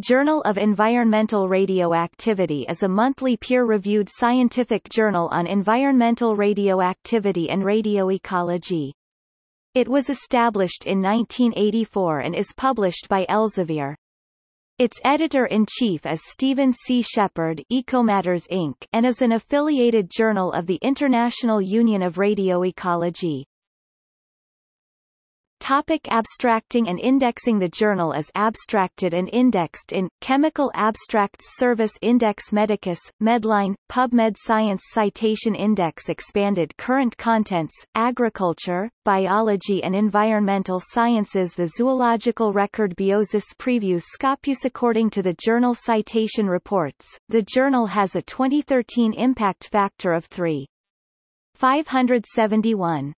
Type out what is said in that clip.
Journal of Environmental Radioactivity is a monthly peer-reviewed scientific journal on environmental radioactivity and radioecology. It was established in 1984 and is published by Elsevier. Its editor-in-chief is Stephen C. Sheppard Ecomatters Inc. and is an affiliated journal of the International Union of Radioecology. Topic abstracting and indexing The journal is abstracted and indexed in, Chemical Abstracts Service Index Medicus, Medline, PubMed Science Citation Index Expanded Current Contents, Agriculture, Biology and Environmental Sciences The Zoological Record Biosis Previews Scopus According to the Journal Citation Reports, the journal has a 2013 impact factor of 3. 571.